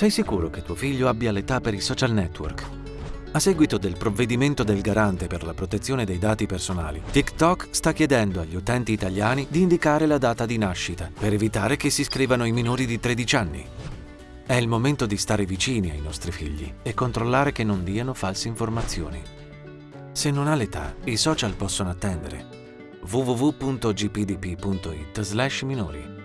Sei sicuro che tuo figlio abbia l'età per i social network? A seguito del provvedimento del garante per la protezione dei dati personali, TikTok sta chiedendo agli utenti italiani di indicare la data di nascita per evitare che si iscrivano i minori di 13 anni. È il momento di stare vicini ai nostri figli e controllare che non diano false informazioni. Se non ha l'età, i social possono attendere. www.gpdp.it/minori